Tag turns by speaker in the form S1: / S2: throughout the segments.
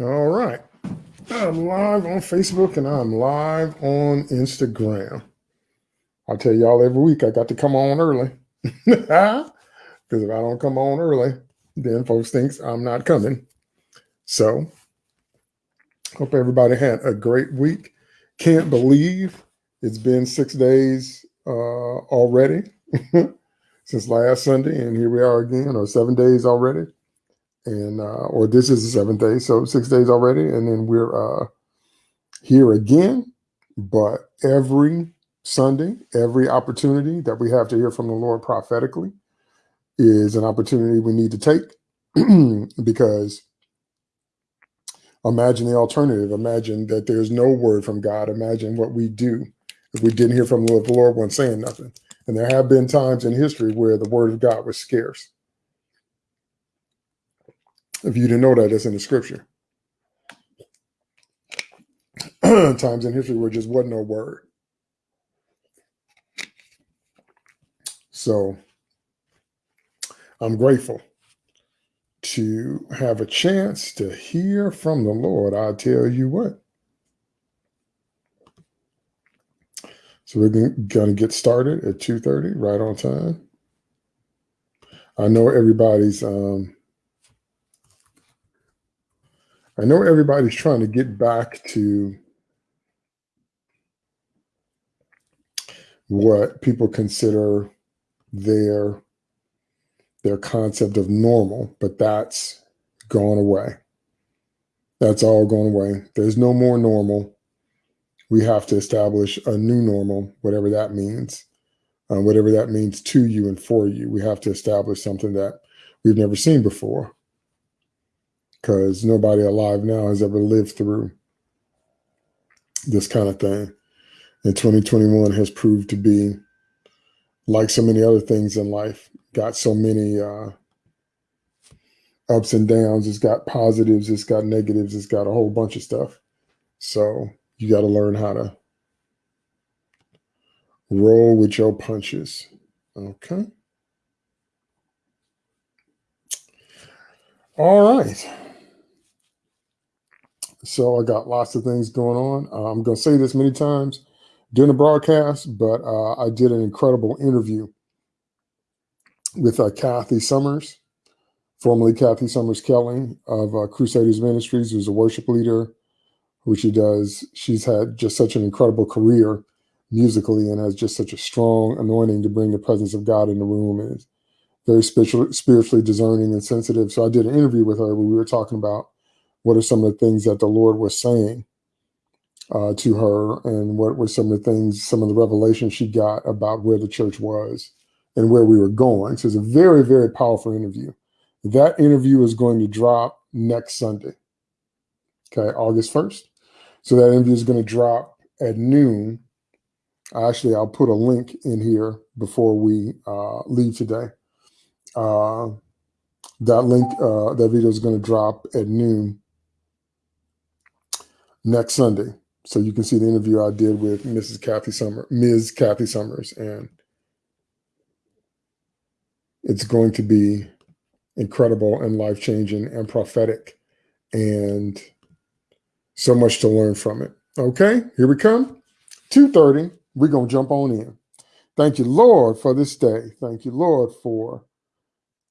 S1: All right. I'm live on Facebook and I'm live on Instagram. I'll tell y'all every week I got to come on early. Because if I don't come on early, then folks thinks I'm not coming. So hope everybody had a great week. Can't believe it's been six days uh, already since last Sunday, and here we are again, or seven days already and uh, or this is the seventh day, so six days already, and then we're uh, here again. But every Sunday, every opportunity that we have to hear from the Lord prophetically is an opportunity we need to take because imagine the alternative. Imagine that there's no word from God. Imagine what we do if we didn't hear from the Lord. The Lord wasn't saying nothing. And there have been times in history where the word of God was scarce. If you didn't know that, that's in the scripture. Times in history where just wasn't no word. So I'm grateful to have a chance to hear from the Lord. I tell you what. So we're going to get started at 2.30, right on time. I know everybody's um, I know everybody's trying to get back to what people consider their their concept of normal, but that's gone away. That's all gone away. There's no more normal. We have to establish a new normal, whatever that means, uh, whatever that means to you and for you. We have to establish something that we've never seen before because nobody alive now has ever lived through this kind of thing. And 2021 has proved to be, like so many other things in life, got so many uh, ups and downs. It's got positives, it's got negatives, it's got a whole bunch of stuff. So you got to learn how to roll with your punches. Okay. All right. So I got lots of things going on. Uh, I'm going to say this many times during the broadcast, but uh, I did an incredible interview with uh, Kathy Summers, formerly Kathy Summers Kelly of uh, Crusaders Ministries, who's a worship leader, who she does. She's had just such an incredible career musically and has just such a strong anointing to bring the presence of God in the room and is very spiritual, spiritually discerning and sensitive. So I did an interview with her where we were talking about what are some of the things that the Lord was saying uh, to her, and what were some of the things, some of the revelations she got about where the church was and where we were going. So it's a very, very powerful interview. That interview is going to drop next Sunday, okay, August 1st. So that interview is going to drop at noon. Actually, I'll put a link in here before we uh, leave today. Uh, that link, uh, that video is going to drop at noon next Sunday. So you can see the interview I did with Mrs. Kathy Summer, Ms. Kathy Summers, and it's going to be incredible and life changing and prophetic, and so much to learn from it. Okay, here we come. 2:30. We're gonna jump on in. Thank you, Lord, for this day. Thank you, Lord, for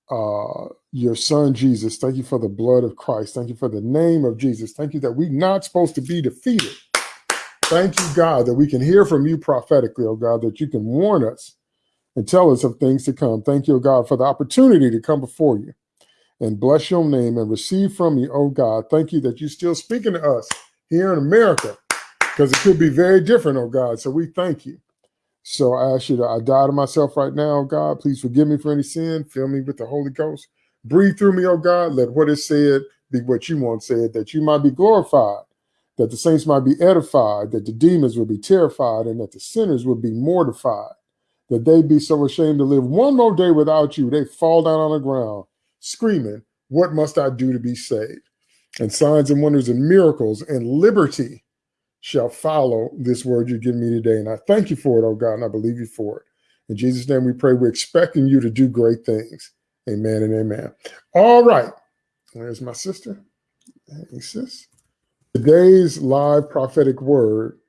S1: uh, your son Jesus. Thank you for the blood of Christ. Thank you for the name of Jesus. Thank you that we're not supposed to be defeated. Thank you, God, that we can hear from you prophetically, oh God, that you can warn us and tell us of things to come. Thank you, oh God, for the opportunity to come before you and bless your name and receive from you, oh God. Thank you that you're still speaking to us here in America because it could be very different, oh God. So we thank you. So I ask you to, I die to myself right now, oh God. Please forgive me for any sin. Fill me with the Holy Ghost. Breathe through me, oh God. Let what is said be what you want said, that you might be glorified, that the saints might be edified, that the demons will be terrified, and that the sinners will be mortified, that they be so ashamed to live one more day without you. They fall down on the ground, screaming, What must I do to be saved? And signs and wonders and miracles and liberty shall follow this word you give me today. And I thank you for it, oh God, and I believe you for it. In Jesus' name we pray. We're expecting you to do great things. Amen and amen. All right. There's my sister. Hey, sis. Today's live prophetic word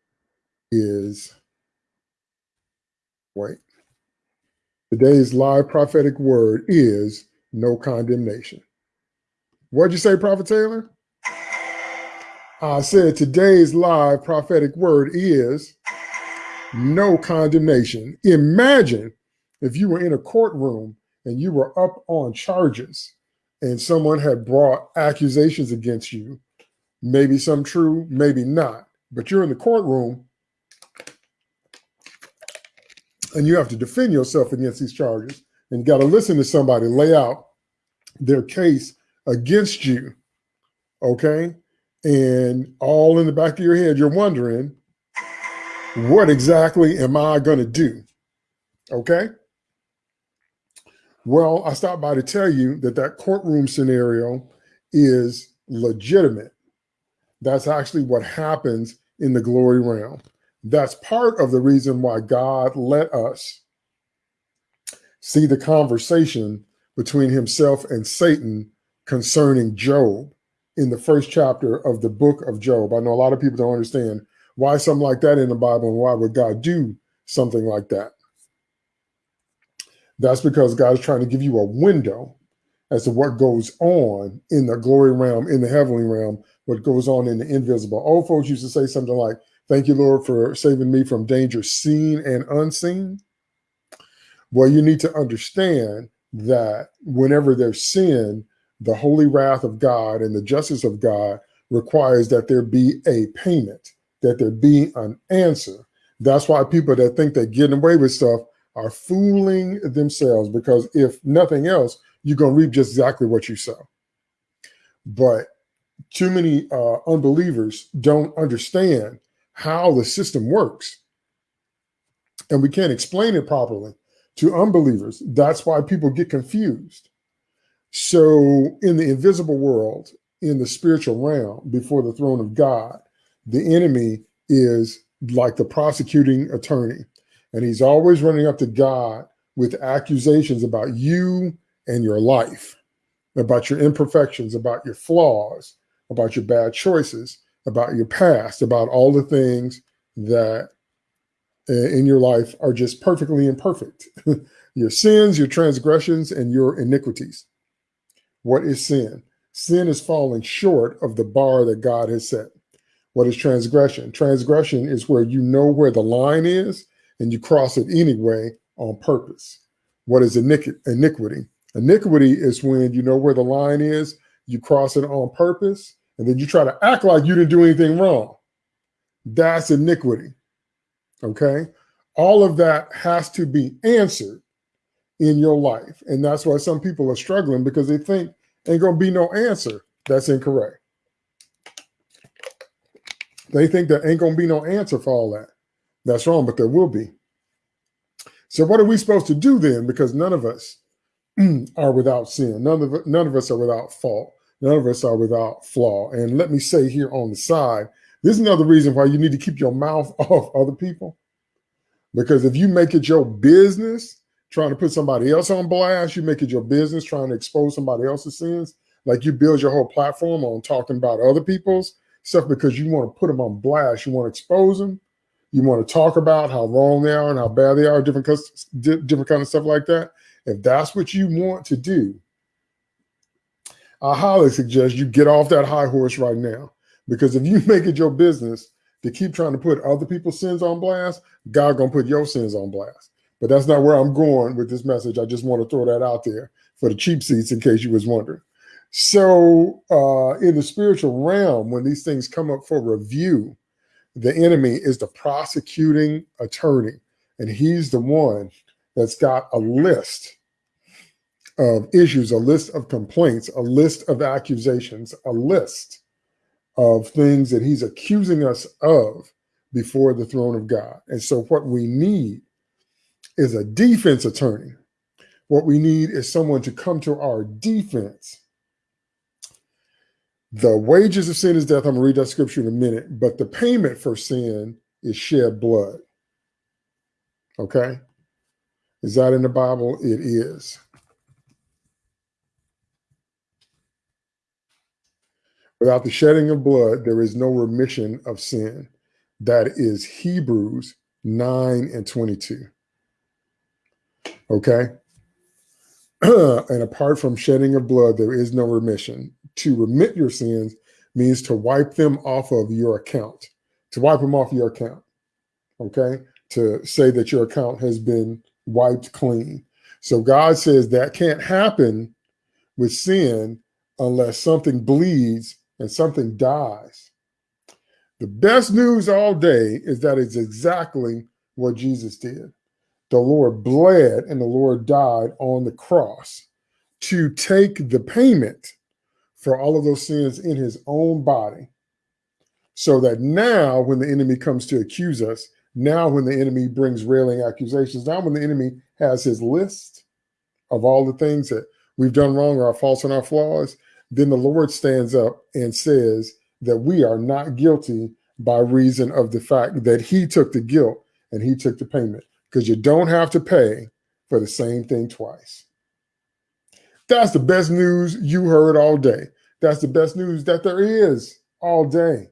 S1: is wait. Today's live prophetic word is no condemnation. What'd you say, Prophet Taylor? I said today's live prophetic word is no condemnation. Imagine if you were in a courtroom and you were up on charges and someone had brought accusations against you, maybe some true, maybe not, but you're in the courtroom and you have to defend yourself against these charges and you got to listen to somebody lay out their case against you. Okay. And all in the back of your head, you're wondering, what exactly am I going to do? Okay. Well, I stopped by to tell you that that courtroom scenario is legitimate. That's actually what happens in the glory realm. That's part of the reason why God let us see the conversation between himself and Satan concerning Job in the first chapter of the book of Job. I know a lot of people don't understand why something like that in the Bible and why would God do something like that. That's because God is trying to give you a window as to what goes on in the glory realm, in the heavenly realm, what goes on in the invisible. Old folks used to say something like, Thank you, Lord, for saving me from danger seen and unseen. Well, you need to understand that whenever there's sin, the holy wrath of God and the justice of God requires that there be a payment, that there be an answer. That's why people that think they're getting away with stuff are fooling themselves because if nothing else, you're going to reap just exactly what you sow. But too many uh, unbelievers don't understand how the system works. And we can't explain it properly to unbelievers. That's why people get confused. So, in the invisible world, in the spiritual realm, before the throne of God, the enemy is like the prosecuting attorney. And he's always running up to God with accusations about you and your life, about your imperfections, about your flaws, about your bad choices, about your past, about all the things that uh, in your life are just perfectly imperfect. your sins, your transgressions, and your iniquities. What is sin? Sin is falling short of the bar that God has set. What is transgression? Transgression is where you know where the line is and you cross it anyway on purpose. What is iniquity? Iniquity is when you know where the line is, you cross it on purpose, and then you try to act like you didn't do anything wrong. That's iniquity. Okay. All of that has to be answered in your life. And that's why some people are struggling because they think ain't going to be no answer. That's incorrect. They think there ain't going to be no answer for all that. That's wrong, but there will be. So what are we supposed to do then? Because none of us are without sin. None of none of us are without fault. None of us are without flaw. And let me say here on the side, this is another reason why you need to keep your mouth off other people. Because if you make it your business trying to put somebody else on blast, you make it your business trying to expose somebody else's sins, like you build your whole platform on talking about other people's stuff because you want to put them on blast, you want to expose them, you want to talk about how wrong they are and how bad they are, different different kind of stuff like that. If that's what you want to do, I highly suggest you get off that high horse right now. Because if you make it your business to keep trying to put other people's sins on blast, God gonna put your sins on blast. But that's not where I'm going with this message. I just want to throw that out there for the cheap seats in case you was wondering. So uh, in the spiritual realm, when these things come up for review, the enemy is the prosecuting attorney, and he's the one that's got a list of issues, a list of complaints, a list of accusations, a list of things that he's accusing us of before the throne of God. And so what we need is a defense attorney. What we need is someone to come to our defense the wages of sin is death. I'm going to read that scripture in a minute, but the payment for sin is shed blood. Okay? Is that in the Bible? It is. Without the shedding of blood, there is no remission of sin. That is Hebrews 9 and 22. Okay? and apart from shedding of blood, there is no remission. To remit your sins means to wipe them off of your account, to wipe them off your account. Okay? To say that your account has been wiped clean. So God says that can't happen with sin unless something bleeds and something dies. The best news all day is that it's exactly what Jesus did. The Lord bled and the Lord died on the cross to take the payment for all of those sins in his own body. So that now, when the enemy comes to accuse us, now when the enemy brings railing accusations, now when the enemy has his list of all the things that we've done wrong, or our faults and our flaws, then the Lord stands up and says that we are not guilty by reason of the fact that he took the guilt and he took the payment because you don't have to pay for the same thing twice. That's the best news you heard all day. That's the best news that there is all day.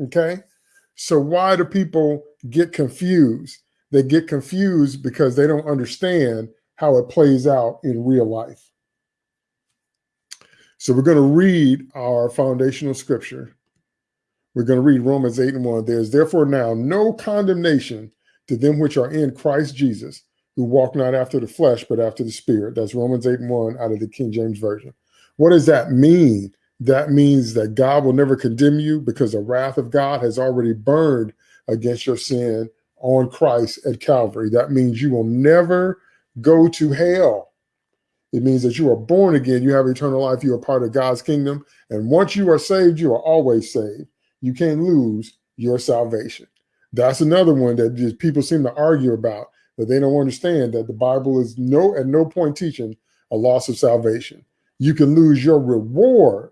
S1: Okay. So why do people get confused? They get confused because they don't understand how it plays out in real life. So we're going to read our foundational scripture. We're going to read Romans 8 and 1. There's therefore now no condemnation to them which are in Christ Jesus, who walk not after the flesh, but after the spirit. That's Romans 8 and 1 out of the King James Version. What does that mean? That means that God will never condemn you because the wrath of God has already burned against your sin on Christ at Calvary. That means you will never go to hell it means that you are born again, you have eternal life, you are part of God's kingdom. And once you are saved, you are always saved. You can't lose your salvation. That's another one that just people seem to argue about, that they don't understand that the Bible is no at no point teaching a loss of salvation. You can lose your reward.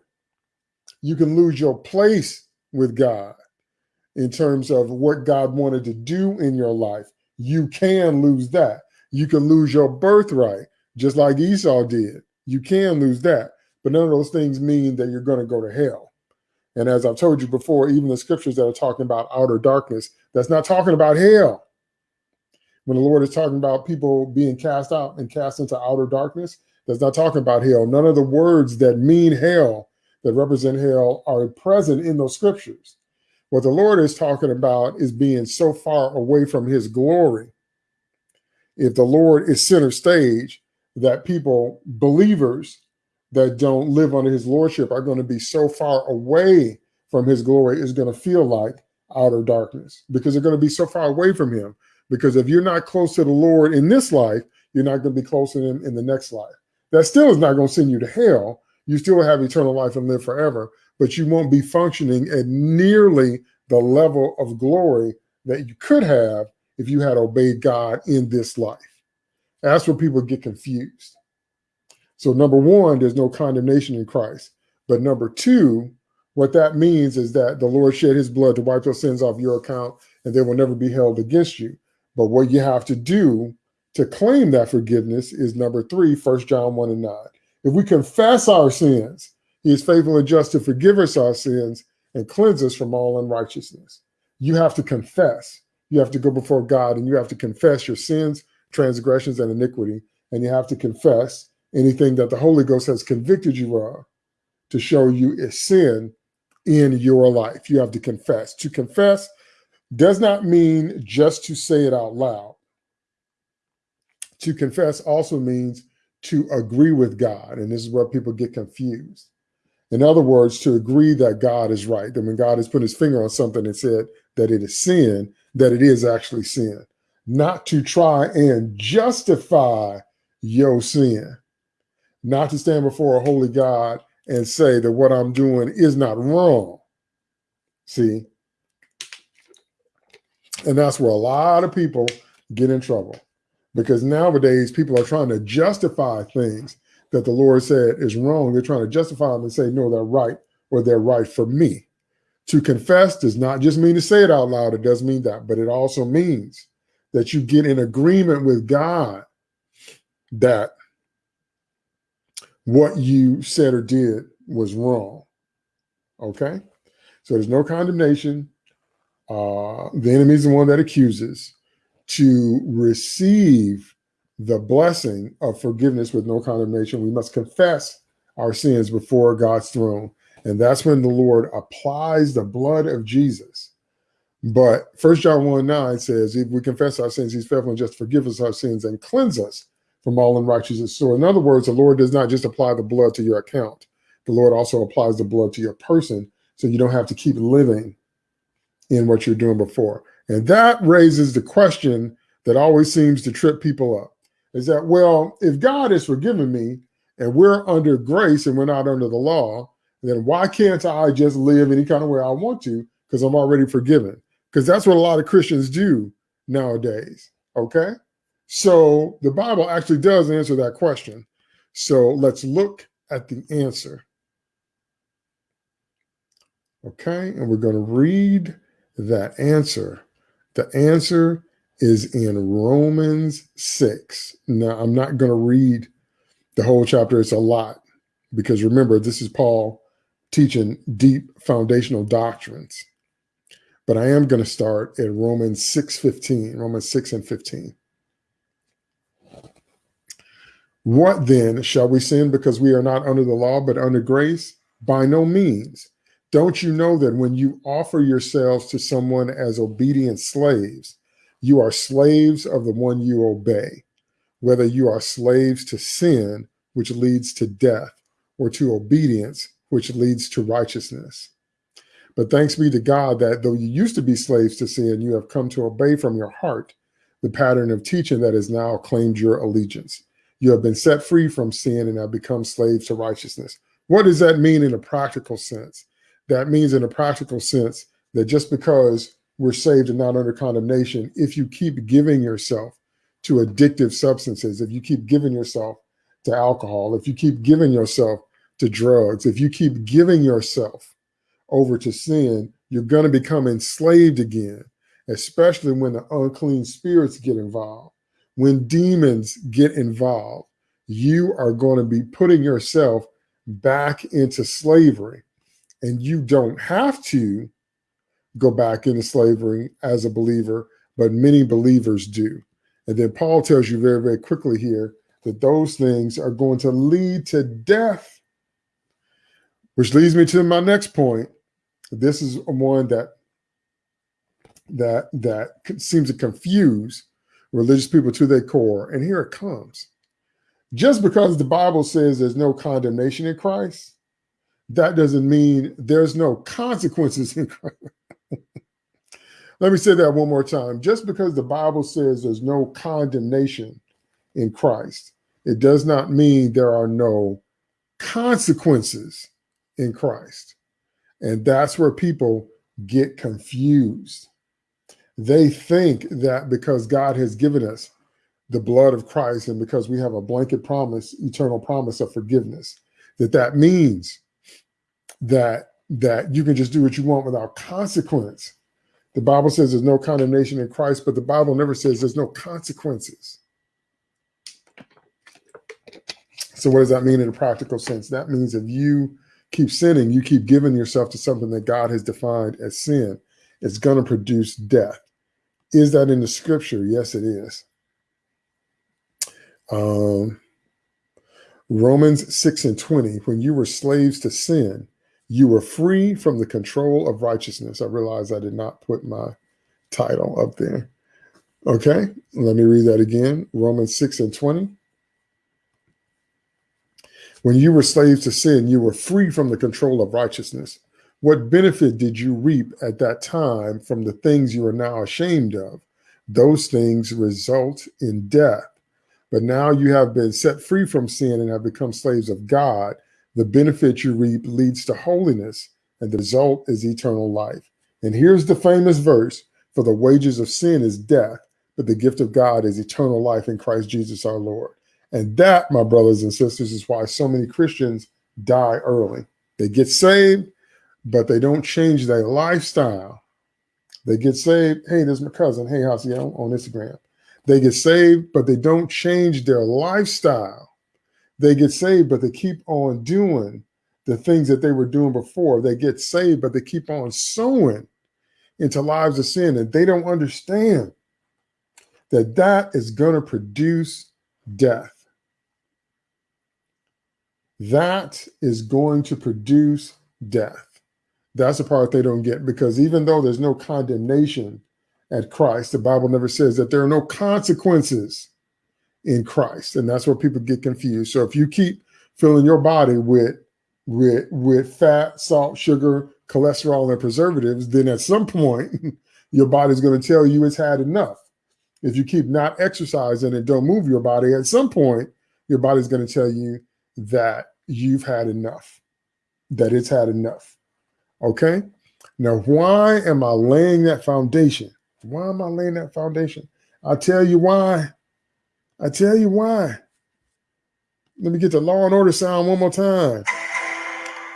S1: You can lose your place with God in terms of what God wanted to do in your life. You can lose that. You can lose your birthright just like Esau did. You can lose that, but none of those things mean that you're going to go to hell. And as I've told you before, even the scriptures that are talking about outer darkness, that's not talking about hell. When the Lord is talking about people being cast out and cast into outer darkness, that's not talking about hell. None of the words that mean hell, that represent hell, are present in those scriptures. What the Lord is talking about is being so far away from his glory. If the Lord is center stage, that people, believers that don't live under his lordship, are going to be so far away from his glory, is going to feel like outer darkness because they're going to be so far away from him. Because if you're not close to the Lord in this life, you're not going to be close to him in the next life. That still is not going to send you to hell. You still have eternal life and live forever, but you won't be functioning at nearly the level of glory that you could have if you had obeyed God in this life. That's where people get confused. So number one, there's no condemnation in Christ. But number two, what that means is that the Lord shed his blood to wipe those sins off your account and they will never be held against you. But what you have to do to claim that forgiveness is number three, First John 1 and 9. If we confess our sins, he is faithful and just to forgive us our sins and cleanse us from all unrighteousness. You have to confess. You have to go before God and you have to confess your sins transgressions and iniquity, and you have to confess anything that the Holy Ghost has convicted you of to show you is sin in your life. You have to confess. To confess does not mean just to say it out loud. To confess also means to agree with God. And this is where people get confused. In other words, to agree that God is right. That when God has put his finger on something and said that it is sin, that it is actually sin not to try and justify your sin, not to stand before a holy God and say that what I'm doing is not wrong. See? And that's where a lot of people get in trouble because nowadays people are trying to justify things that the Lord said is wrong. They're trying to justify them and say, no, they're right or they're right for me. To confess does not just mean to say it out loud. It does mean that, but it also means that you get in agreement with God that what you said or did was wrong. Okay. So there's no condemnation. Uh, the enemy is the one that accuses. To receive the blessing of forgiveness with no condemnation, we must confess our sins before God's throne. And that's when the Lord applies the blood of Jesus. But First John 1 9 says, if we confess our sins, he's faithful and just forgive us our sins and cleanse us from all unrighteousness. So, in other words, the Lord does not just apply the blood to your account, the Lord also applies the blood to your person so you don't have to keep living in what you're doing before. And that raises the question that always seems to trip people up is that, well, if God is forgiving me and we're under grace and we're not under the law, then why can't I just live any kind of way I want to because I'm already forgiven? Because that's what a lot of Christians do nowadays. Okay. So the Bible actually does answer that question. So let's look at the answer. Okay. And we're going to read that answer. The answer is in Romans 6. Now, I'm not going to read the whole chapter, it's a lot because remember, this is Paul teaching deep foundational doctrines. But I am going to start at Romans 6 15, Romans 6 and 15. What then? Shall we sin because we are not under the law but under grace? By no means. Don't you know that when you offer yourselves to someone as obedient slaves, you are slaves of the one you obey, whether you are slaves to sin, which leads to death, or to obedience, which leads to righteousness. But thanks be to God that though you used to be slaves to sin, you have come to obey from your heart the pattern of teaching that has now claimed your allegiance. You have been set free from sin and have become slaves to righteousness. What does that mean in a practical sense? that means in a practical sense that just because we're saved and not under condemnation, if you keep giving yourself to addictive substances, if you keep giving yourself to alcohol, if you keep giving yourself to drugs, if you keep giving yourself over to sin, you're going to become enslaved again, especially when the unclean spirits get involved. When demons get involved, you are going to be putting yourself back into slavery and you don't have to go back into slavery as a believer, but many believers do. And then Paul tells you very, very quickly here that those things are going to lead to death, which leads me to my next point. This is one that that that seems to confuse religious people to their core. And here it comes. Just because the Bible says there's no condemnation in Christ, that doesn't mean there's no consequences in Christ. Let me say that one more time. Just because the Bible says there's no condemnation in Christ, it does not mean there are no consequences in Christ. And that's where people get confused. They think that because God has given us the blood of Christ and because we have a blanket promise, eternal promise of forgiveness, that that means that that you can just do what you want without consequence. The Bible says there's no condemnation in Christ, but the Bible never says there's no consequences. So what does that mean in a practical sense? That means if you keep sinning, you keep giving yourself to something that God has defined as sin, it's going to produce death. Is that in the scripture? Yes, it is. Um, Romans 6 and 20, when you were slaves to sin, you were free from the control of righteousness. I realize I did not put my title up there. Okay, let me read that again. Romans 6 and 20. When you were slaves to sin, you were free from the control of righteousness. What benefit did you reap at that time from the things you are now ashamed of? Those things result in death. But now you have been set free from sin and have become slaves of God the benefit you reap leads to holiness, and the result is eternal life. And here's the famous verse For the wages of sin is death, but the gift of God is eternal life in Christ Jesus our Lord. And that, my brothers and sisters, is why so many Christians die early. They get saved, but they don't change their lifestyle. They get saved. Hey, there's my cousin. Hey, how's he on, on Instagram? They get saved, but they don't change their lifestyle. They get saved, but they keep on doing the things that they were doing before. They get saved, but they keep on sowing into lives of sin, and they don't understand that that is going to produce death. That is going to produce death. That's the part they don't get because even though there's no condemnation at Christ, the Bible never says that there are no consequences in Christ. And that's where people get confused. So if you keep filling your body with with with fat, salt, sugar, cholesterol, and preservatives, then at some point your body's going to tell you it's had enough. If you keep not exercising and don't move your body, at some point your body's going to tell you that you've had enough, that it's had enough. Okay. Now, why am I laying that foundation? Why am I laying that foundation? I'll tell you why. I tell you why. Let me get the law and order sound one more time.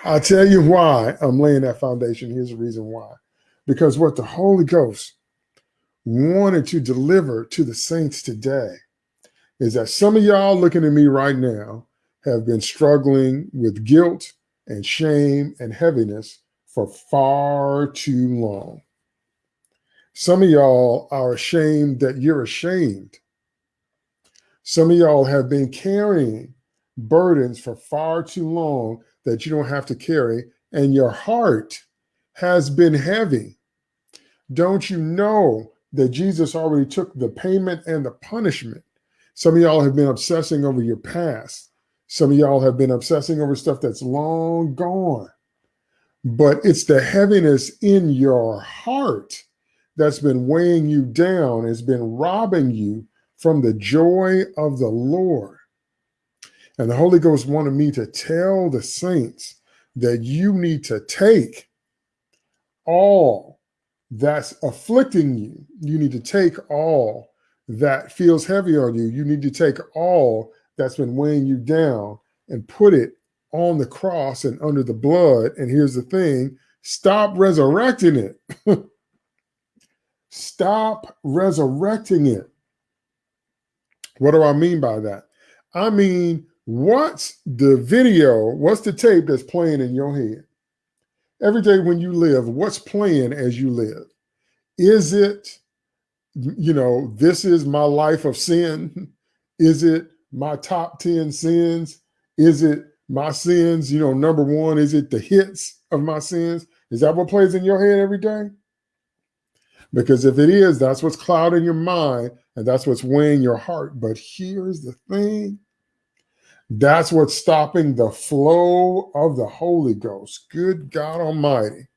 S1: I'll tell you why I'm laying that foundation. Here's the reason why. Because what the Holy Ghost wanted to deliver to the saints today is that some of y'all looking at me right now have been struggling with guilt and shame and heaviness for far too long. Some of y'all are ashamed that you're ashamed. Some of y'all have been carrying burdens for far too long that you don't have to carry, and your heart has been heavy. Don't you know that Jesus already took the payment and the punishment? Some of y'all have been obsessing over your past. Some of y'all have been obsessing over stuff that's long gone. But it's the heaviness in your heart that's been weighing you down, has been robbing you from the joy of the Lord. And the Holy Ghost wanted me to tell the saints that you need to take all that's afflicting you. You need to take all that feels heavy on you. You need to take all that's been weighing you down and put it on the cross and under the blood. And here's the thing stop resurrecting it. stop resurrecting it. What do I mean by that? I mean, what's the video, what's the tape that's playing in your head? Every day when you live, what's playing as you live? Is it, you know, this is my life of sin? Is it my top 10 sins? Is it my sins? You know, number one, is it the hits of my sins? Is that what plays in your head every day? Because if it is, that's what's clouding your mind and that's what's weighing your heart. But here's the thing that's what's stopping the flow of the Holy Ghost. Good God Almighty.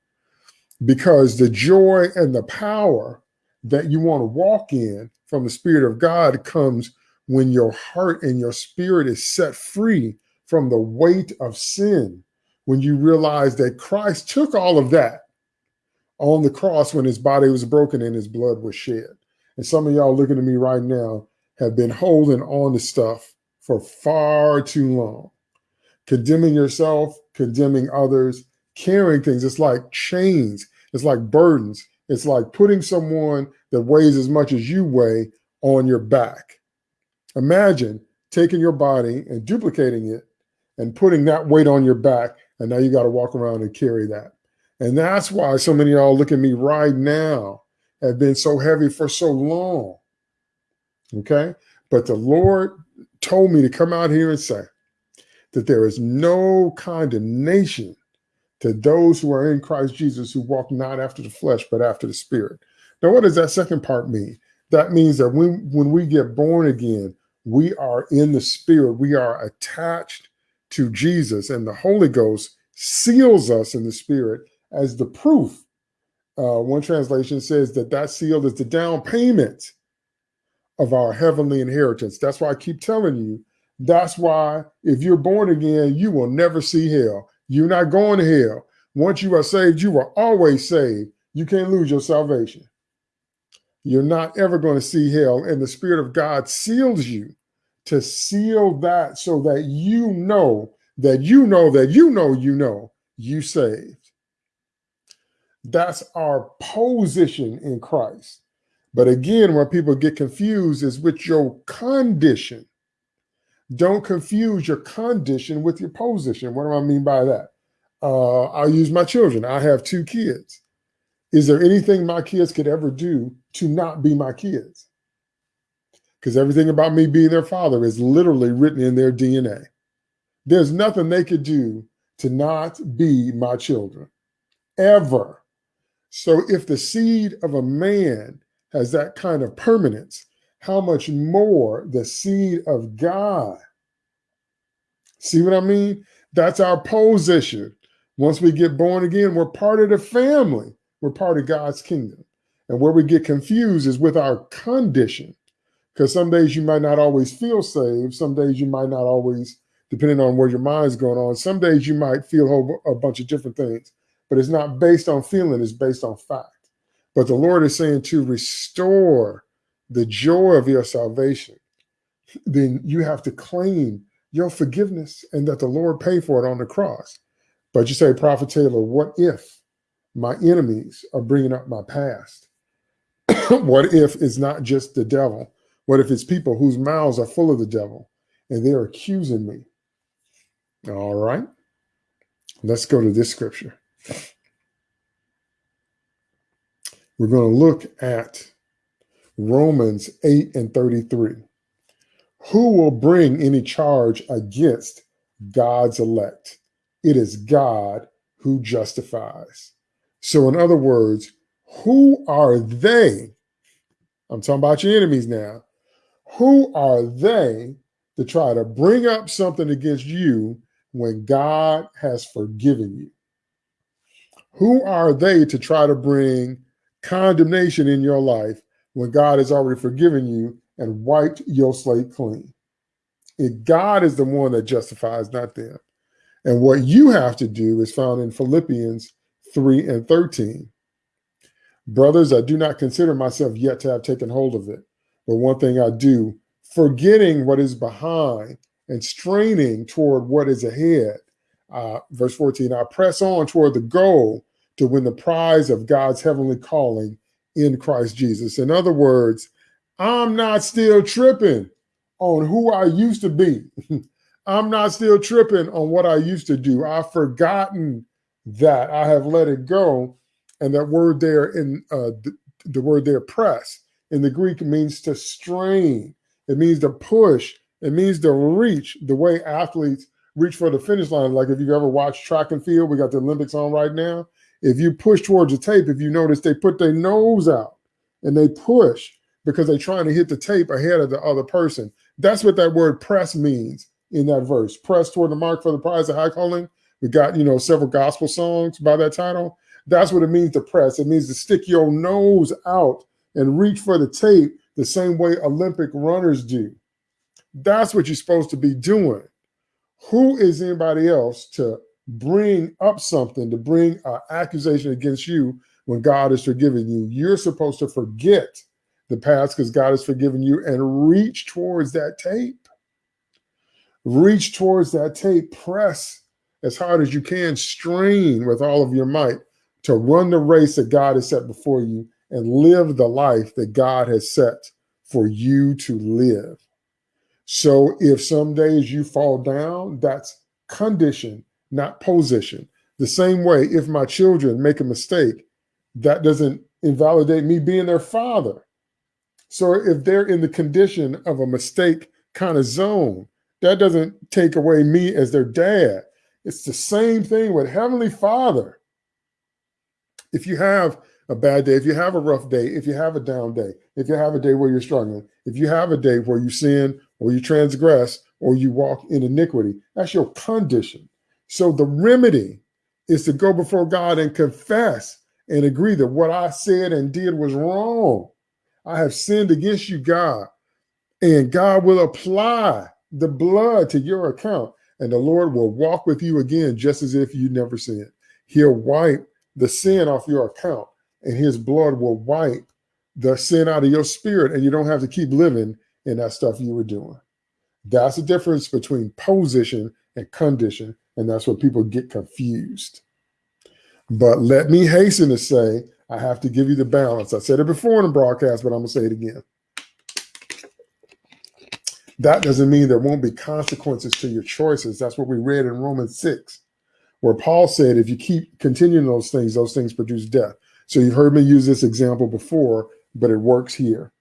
S1: Because the joy and the power that you want to walk in from the Spirit of God comes when your heart and your spirit is set free from the weight of sin, when you realize that Christ took all of that on the cross when his body was broken and his blood was shed. And some of y'all looking at me right now have been holding on to stuff for far too long, condemning yourself, condemning others, carrying things. It's like chains, it's like burdens. It's like putting someone that weighs as much as you weigh on your back. Imagine taking your body and duplicating it and putting that weight on your back. And now you got to walk around and carry that. And that's why so many y'all look at me right now have been so heavy for so long. Okay. But the Lord told me to come out here and say that there is no condemnation to those who are in Christ Jesus who walk not after the flesh, but after the spirit. Now, what does that second part mean? That means that when, when we get born again, we are in the spirit, we are attached to Jesus, and the Holy Ghost seals us in the spirit as the proof. Uh, one translation says that that seal is the down payment of our heavenly inheritance. That's why I keep telling you. That's why if you're born again, you will never see hell. You're not going to hell. Once you are saved, you are always saved. You can't lose your salvation. You're not ever going to see hell. And the Spirit of God seals you to seal that so that you know that you know that you know you know you saved. That's our position in Christ. But again, where people get confused is with your condition. Don't confuse your condition with your position. What do I mean by that? Uh, I'll use my children. I have two kids. Is there anything my kids could ever do to not be my kids? Because everything about me being their father is literally written in their DNA. There's nothing they could do to not be my children, ever. So if the seed of a man has that kind of permanence, how much more the seed of God? See what I mean? That's our position. Once we get born again, we're part of the family. We're part of God's kingdom. And where we get confused is with our condition. Because some days you might not always feel saved. Some days you might not always, depending on where your mind's going on, some days you might feel a bunch of different things. But it's not based on feeling, it's based on fact. But the Lord is saying to restore the joy of your salvation. Then you have to claim your forgiveness and that the Lord paid for it on the cross. But you say, Prophet Taylor, what if my enemies are bringing up my past? what if it's not just the devil? What if it's people whose mouths are full of the devil and they're accusing me? All right. Let's go to this scripture. We're going to look at Romans 8 and 33. Who will bring any charge against God's elect? It is God who justifies. So, in other words, who are they? I'm talking about your enemies now. Who are they to try to bring up something against you when God has forgiven you? Who are they to try to bring condemnation in your life when God has already forgiven you and wiped your slate clean? If God is the one that justifies, not them. And what you have to do is found in Philippians 3 and 13. Brothers, I do not consider myself yet to have taken hold of it. But one thing I do, forgetting what is behind and straining toward what is ahead. Uh, verse 14, I press on toward the goal to win the prize of God's heavenly calling in Christ Jesus. In other words, I'm not still tripping on who I used to be. I'm not still tripping on what I used to do. I've forgotten that. I have let it go. And that word there in uh, the, the word there, press, in the Greek means to strain. It means to push. It means to reach the way athletes reach for the finish line. Like if you ever watch track and field, we got the Olympics on right now. If you push towards the tape, if you notice they put their nose out and they push because they're trying to hit the tape ahead of the other person. That's what that word press means in that verse. Press toward the mark for the prize of high calling. We got, you know, several gospel songs by that title. That's what it means to press. It means to stick your nose out and reach for the tape the same way Olympic runners do. That's what you're supposed to be doing. Who is anybody else to bring up something, to bring an accusation against you when God is forgiving you? You're supposed to forget the past because God has forgiven you and reach towards that tape. Reach towards that tape, press as hard as you can, strain with all of your might to run the race that God has set before you and live the life that God has set for you to live. So if some days you fall down, that's condition, not position. The same way, if my children make a mistake, that doesn't invalidate me being their father. So if they're in the condition of a mistake kind of zone, that doesn't take away me as their dad. It's the same thing with Heavenly Father. If you have a bad day, if you have a rough day, if you have a down day, if you have a day where you're struggling, if you have a day where you sin or you transgress or you walk in iniquity, that's your condition. So the remedy is to go before God and confess and agree that what I said and did was wrong. I have sinned against you, God. And God will apply the blood to your account, and the Lord will walk with you again, just as if you never sinned. He'll wipe the sin off your account, and his blood will wipe the sin out of your spirit, and you don't have to keep living in that stuff you were doing. That's the difference between position and condition, and that's where people get confused. But let me hasten to say I have to give you the balance. I said it before in the broadcast, but I'm to say it again. That doesn't mean there won't be consequences to your choices. That's what we read in Romans 6. where Paul said, if you keep continuing those things, those things produce death. So you've heard me use this example before, but it works here.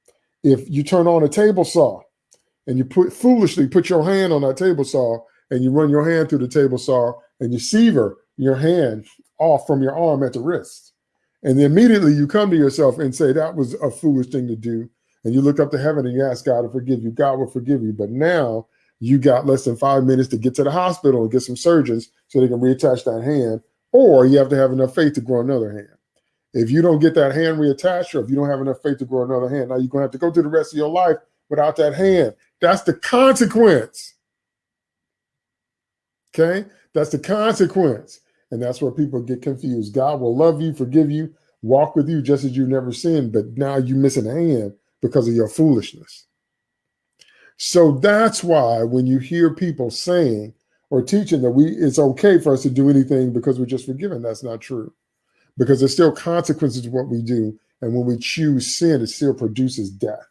S1: If you turn on a table saw and you put foolishly put your hand on that table saw and you run your hand through the table saw and you sever your hand off from your arm at the wrist. And then immediately you come to yourself and say, that was a foolish thing to do. And you look up to heaven and you ask God to forgive you. God will forgive you. But now you got less than five minutes to get to the hospital and get some surgeons so they can reattach that hand, or you have to have enough faith to grow another hand. If you don't get that hand reattached, or if you don't have enough faith to grow another hand, now you're going to have to go through the rest of your life without that hand. That's the consequence. Okay? That's the consequence. And that's where people get confused. God will love you, forgive you, walk with you just as you've never sinned, but now you're missing a hand because of your foolishness. So that's why when you hear people saying or teaching that we it's okay for us to do anything because we're just forgiven, that's not true. Because there's still consequences to what we do. And when we choose sin, it still produces death.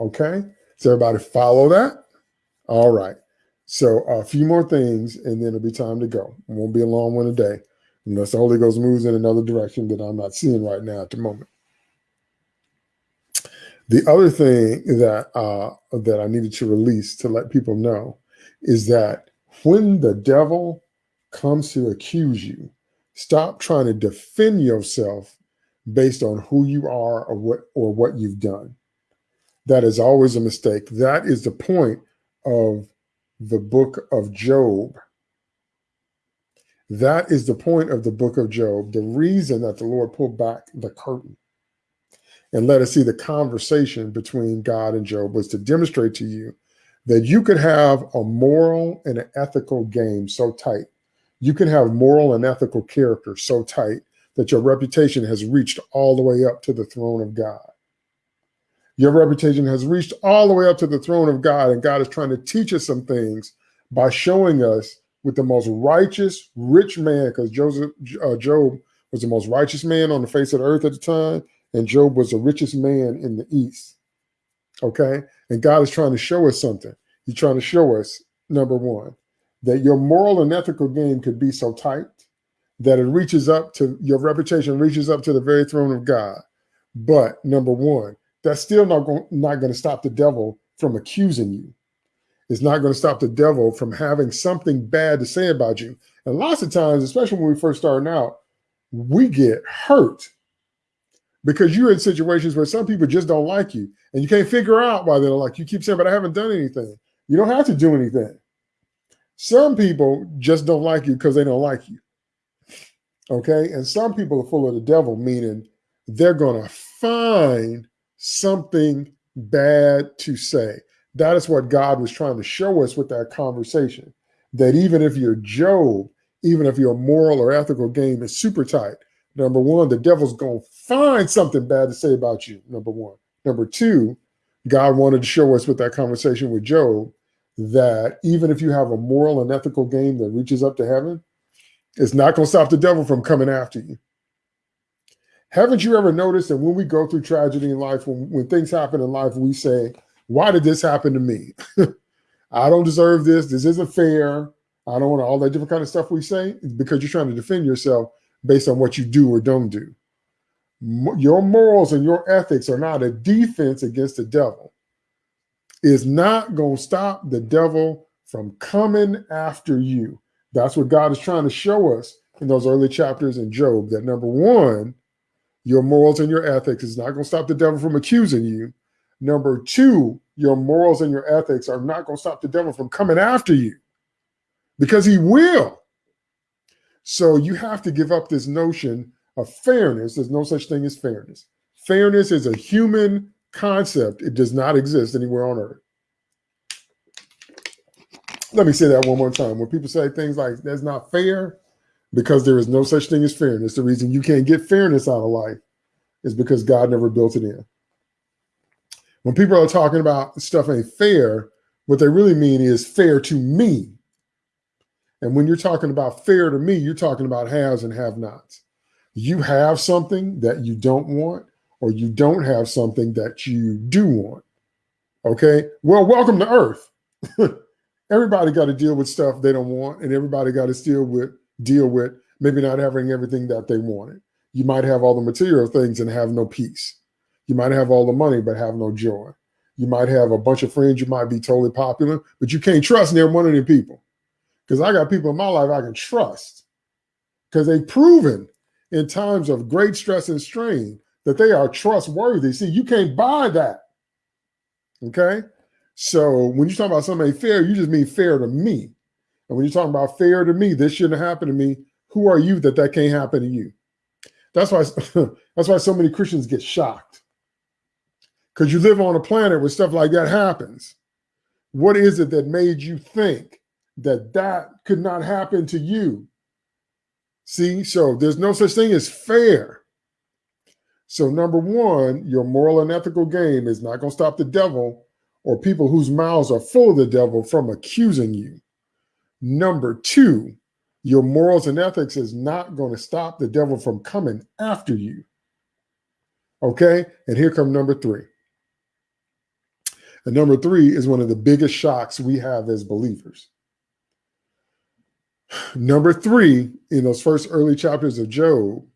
S1: Okay? So everybody follow that? All right. So a few more things and then it'll be time to go. It won't be a long one today unless the Holy Ghost moves in another direction that I'm not seeing right now at the moment. The other thing that uh, that I needed to release to let people know is that when the devil comes to accuse you, stop trying to defend yourself based on who you are or what or what you've done. That is always a mistake. That is the point of the book of Job. That is the point of the book of Job. The reason that the Lord pulled back the curtain and let us see the conversation between God and Job was to demonstrate to you that you could have a moral and an ethical game so tight. You can have moral and ethical character so tight that your reputation has reached all the way up to the throne of God. Your reputation has reached all the way up to the throne of God, and God is trying to teach us some things by showing us with the most righteous, rich man, because Joseph, uh, Job was the most righteous man on the face of the earth at the time and Job was the richest man in the East. Okay. And God is trying to show us something. He's trying to show us, number one, that your moral and ethical game could be so tight that it reaches up to your reputation, reaches up to the very throne of God. But number one, that's still not going, not going to stop the devil from accusing you. It's not going to stop the devil from having something bad to say about you. And lots of times, especially when we first starting out, we get hurt because you're in situations where some people just don't like you and you can't figure out why they don't like you. You keep saying, but I haven't done anything. You don't have to do anything. Some people just don't like you because they don't like you. Okay. And some people are full of the devil, meaning they're going to find something bad to say. That is what God was trying to show us with that conversation. That even if you're Job, even if your moral or ethical game is super tight, Number one, the devil's going to find something bad to say about you. Number one. Number two, God wanted to show us with that conversation with Job that even if you have a moral and ethical game that reaches up to heaven, it's not going to stop the devil from coming after you. Haven't you ever noticed that when we go through tragedy in life, when, when things happen in life, we say, why did this happen to me? I don't deserve this. This isn't fair. I don't want all that different kind of stuff we say. Because you're trying to defend yourself based on what you do or don't do. Your morals and your ethics are not a defense against the devil. Is not going to stop the devil from coming after you. That's what God is trying to show us in those early chapters in Job. That number one, your morals and your ethics is not going to stop the devil from accusing you. Number two, your morals and your ethics are not going to stop the devil from coming after you because he will. So you have to give up this notion of fairness. There's no such thing as fairness. Fairness is a human concept. It does not exist anywhere on earth. Let me say that one more time. When people say things like that's not fair, because there is no such thing as fairness. The reason you can't get fairness out of life is because God never built it in. When people are talking about stuff ain't fair, what they really mean is fair to me. And when you're talking about fair to me, you're talking about haves and have nots. You have something that you don't want, or you don't have something that you do want. Okay. Well, welcome to Earth. everybody got to deal with stuff they don't want, and everybody got to deal with deal with maybe not having everything that they wanted. You might have all the material things and have no peace. You might have all the money but have no joy. You might have a bunch of friends. You might be totally popular, but you can't trust near one of them people. Because I got people in my life I can trust because they've proven in times of great stress and strain that they are trustworthy. See, you can't buy that. Okay. So when you talk about somebody fair, you just mean fair to me. And when you're talking about fair to me, this shouldn't happen to me. Who are you that that can't happen to you? That's why that's why so many Christians get shocked. Because you live on a planet where stuff like that happens. What is it that made you think that that could not happen to you? See, so there's no such thing as fair. So number one, your moral and ethical game is not going to stop the devil or people whose mouths are full of the devil from accusing you. Number two, your morals and ethics is not going to stop the devil from coming after you. Okay. And here come number three. And number three is one of the biggest shocks we have as believers. Number three, in those first early chapters of Job,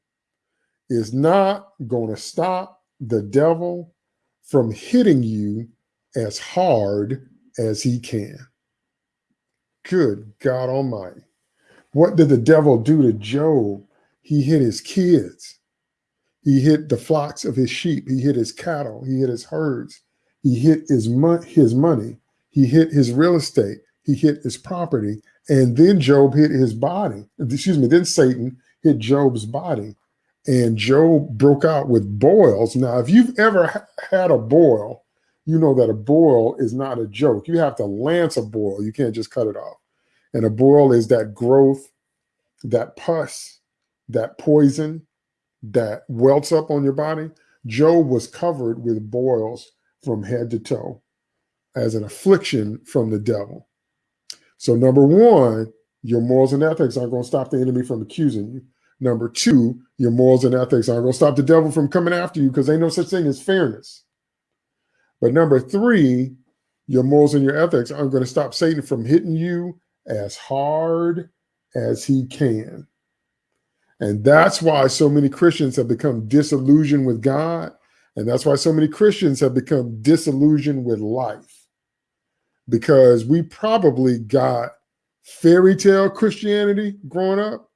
S1: is not going to stop the devil from hitting you as hard as he can. Good God Almighty. What did the devil do to Job? He hit his kids. He hit the flocks of his sheep. He hit his cattle. He hit his herds. He hit his, his money. He hit his real estate. He hit his property. And then Job hit his body. Excuse me. Then Satan hit Job's body. And Job broke out with boils. Now, if you've ever ha had a boil, you know that a boil is not a joke. You have to lance a boil. You can't just cut it off. And a boil is that growth, that pus, that poison that welts up on your body. Job was covered with boils from head to toe as an affliction from the devil. So, number one, your morals and ethics aren't going to stop the enemy from accusing you. Number two, your morals and ethics aren't going to stop the devil from coming after you because ain't no such thing as fairness. But number three, your morals and your ethics aren't going to stop Satan from hitting you as hard as he can. And that's why so many Christians have become disillusioned with God. And that's why so many Christians have become disillusioned with life. Because we probably got fairy tale Christianity growing up,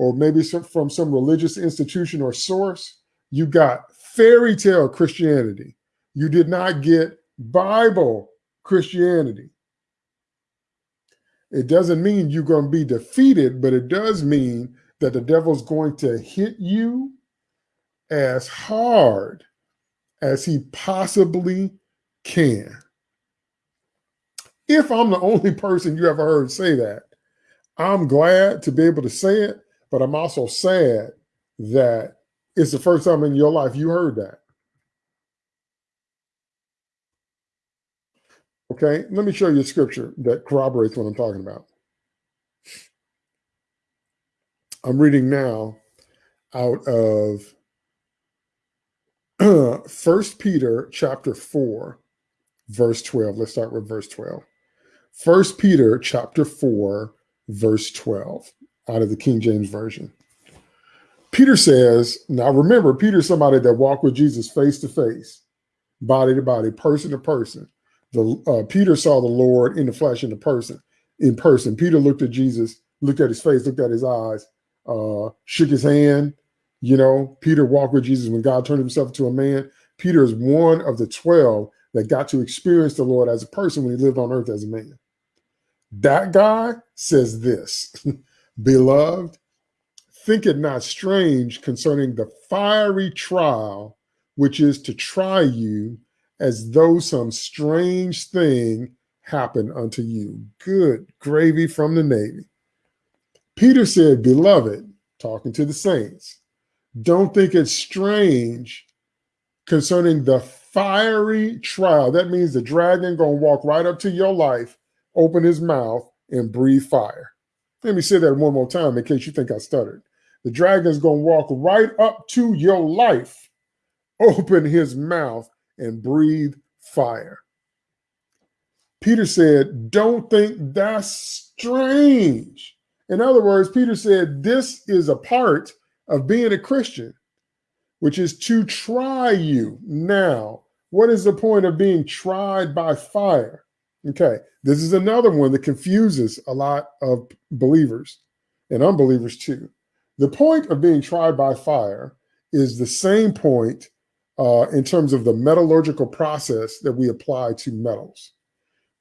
S1: or maybe some, from some religious institution or source. You got fairy tale Christianity. You did not get Bible Christianity. It doesn't mean you're going to be defeated, but it does mean that the devil's going to hit you as hard as he possibly can. If I'm the only person you ever heard say that, I'm glad to be able to say it, but I'm also sad that it's the first time in your life you heard that. Okay, let me show you a scripture that corroborates what I'm talking about. I'm reading now out of First Peter chapter 4, verse 12. Let's start with verse 12. First Peter chapter 4, verse 12, out of the King James Version. Peter says, now remember, Peter's somebody that walked with Jesus face to face, body to body, person to person the uh, Peter saw the Lord in the flesh in the person in person. Peter looked at Jesus, looked at his face, looked at his eyes, uh, shook his hand. You know, Peter walked with Jesus when God turned himself into a man. Peter is one of the 12 that got to experience the Lord as a person when he lived on earth as a man. That guy says this, beloved, think it not strange concerning the fiery trial, which is to try you as though some strange thing happened unto you. Good gravy from the Navy. Peter said, Beloved, talking to the saints, don't think it's strange concerning the fiery trial. That means the dragon to walk right up to your life, open his mouth, and breathe fire. Let me say that one more time in case you think I stuttered. The dragon's going to walk right up to your life, open his mouth, and breathe fire. Peter said, Don't think that's strange. In other words, Peter said, This is a part of being a Christian, which is to try you. Now, what is the point of being tried by fire? Okay, this is another one that confuses a lot of believers and unbelievers too. The point of being tried by fire is the same point uh, in terms of the metallurgical process that we apply to metals.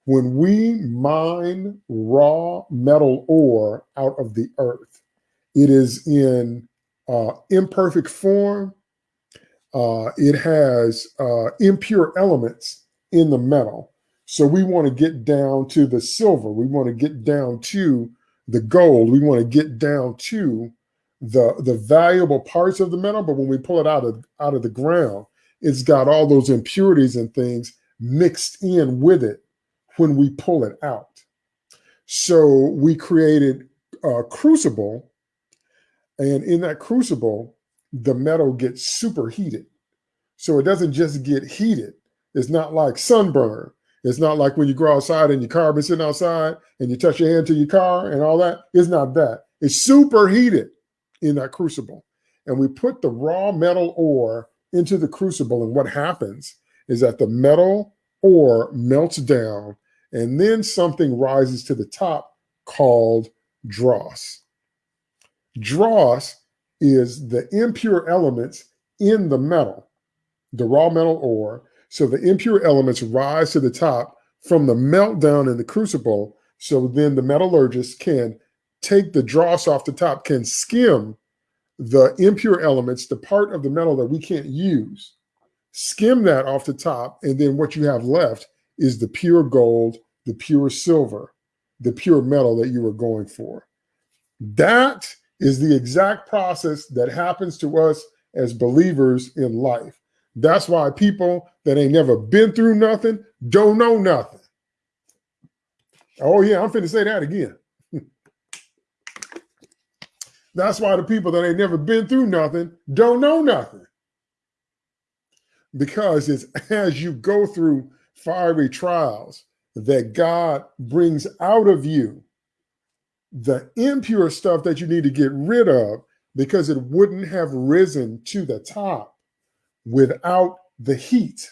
S1: When we mine raw metal ore out of the earth, it is in uh, imperfect form. Uh, it has uh, impure elements in the metal. So we want to get down to the silver. We want to get down to the gold. We want to get down to the the valuable parts of the metal. But when we pull it out of out of the ground, it's got all those impurities and things mixed in with it when we pull it out. So we created a crucible, and in that crucible, the metal gets superheated. So it doesn't just get heated. It's not like sunburn. It's not like when you go outside and your car been sitting outside and you touch your hand to your car and all that. It's not that. It's superheated in that crucible. And we put the raw metal ore into the crucible. And what happens is that the metal ore melts down and then something rises to the top called dross. Dross is the impure elements in the metal, the raw metal ore. So the impure elements rise to the top from the meltdown in the crucible. So then the metallurgist can take the dross off the top, can skim the impure elements, the part of the metal that we can't use, skim that off the top, and then what you have left is the pure gold, the pure silver, the pure metal that you were going for. That is the exact process that happens to us as believers in life. That's why people that ain't never been through nothing don't know nothing. Oh, yeah, I'm finna say that again. That's why the people that ain't never been through nothing don't know nothing. Because it's as you go through fiery trials that God brings out of you the impure stuff that you need to get rid of because it wouldn't have risen to the top without the heat.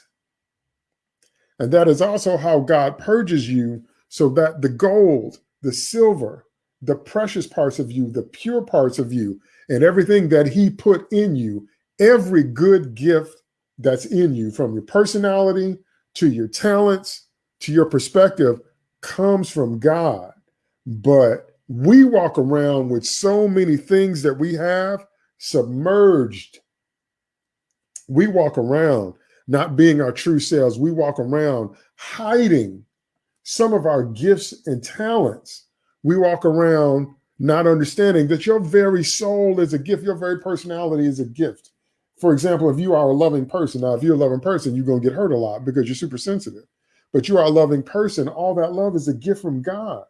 S1: And that is also how God purges you so that the gold, the silver, the precious parts of you, the pure parts of you, and everything that he put in you, every good gift that's in you, from your personality to your talents to your perspective, comes from God. But we walk around with so many things that we have submerged. We walk around not being our true selves. We walk around hiding some of our gifts and talents we walk around not understanding that your very soul is a gift, your very personality is a gift. For example, if you are a loving person, now if you're a loving person, you're going to get hurt a lot because you're super sensitive. But you are a loving person, all that love is a gift from God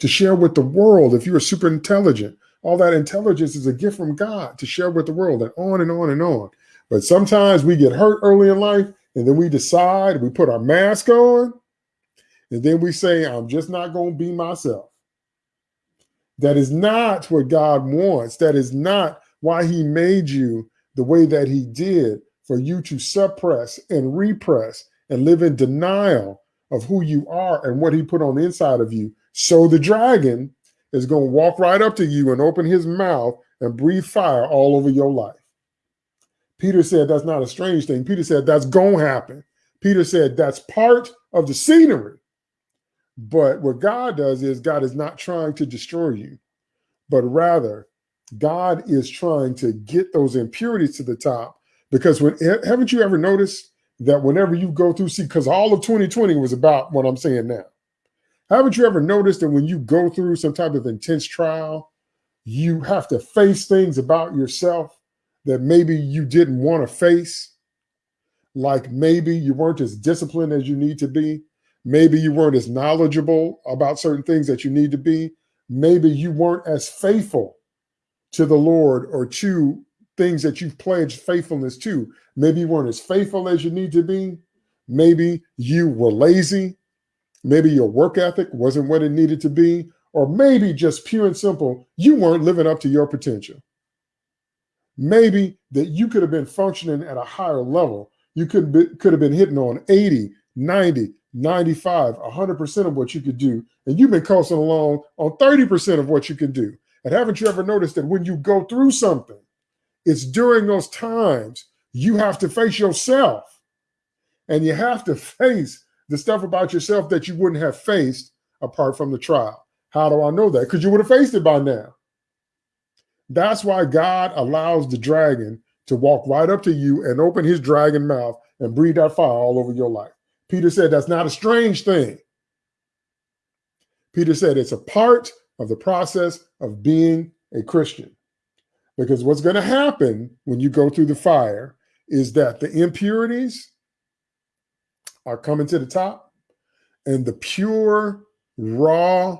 S1: to share with the world. If you are super intelligent, all that intelligence is a gift from God to share with the world and on and on and on. But sometimes we get hurt early in life and then we decide, we put our mask on, and then we say, I'm just not going to be myself. That is not what God wants. That is not why he made you the way that he did for you to suppress and repress and live in denial of who you are and what he put on the inside of you. So the dragon is going to walk right up to you and open his mouth and breathe fire all over your life. Peter said that's not a strange thing. Peter said that's going to happen. Peter said that's part of the scenery. But what God does is God is not trying to destroy you, but rather God is trying to get those impurities to the top. Because when haven't you ever noticed that whenever you go through, see, because all of 2020 was about what I'm saying now. Haven't you ever noticed that when you go through some type of intense trial, you have to face things about yourself that maybe you didn't want to face? Like maybe you weren't as disciplined as you need to be. Maybe you weren't as knowledgeable about certain things that you need to be. Maybe you weren't as faithful to the Lord or to things that you've pledged faithfulness to. Maybe you weren't as faithful as you need to be. Maybe you were lazy. Maybe your work ethic wasn't what it needed to be, or maybe just pure and simple, you weren't living up to your potential. Maybe that you could have been functioning at a higher level. You could be, could have been hitting on 80, 90, 95, 100% of what you could do. And you've been coasting along on 30% of what you can do. And haven't you ever noticed that when you go through something, it's during those times you have to face yourself and you have to face the stuff about yourself that you wouldn't have faced apart from the trial. How do I know that? Because you would have faced it by now. That's why God allows the dragon to walk right up to you and open his dragon mouth and breathe that fire all over your life. Peter said that's not a strange thing. Peter said it's a part of the process of being a Christian. Because what's going to happen when you go through the fire is that the impurities are coming to the top and the pure, raw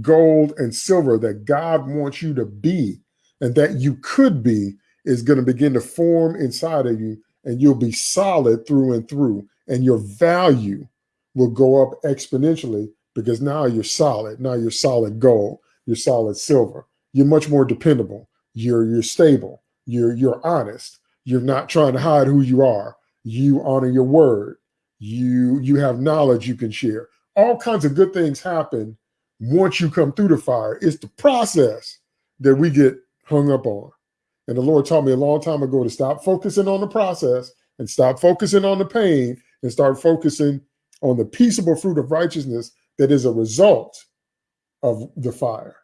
S1: gold and silver that God wants you to be and that you could be is going to begin to form inside of you and you'll be solid through and through and your value will go up exponentially because now you're solid. Now you're solid gold. You're solid silver. You're much more dependable. You're you're stable. You're you're honest. You're not trying to hide who you are. You honor your word. You you have knowledge you can share. All kinds of good things happen once you come through the fire. It's the process that we get hung up on. And the Lord taught me a long time ago to stop focusing on the process and stop focusing on the pain and start focusing on the peaceable fruit of righteousness that is a result of the fire.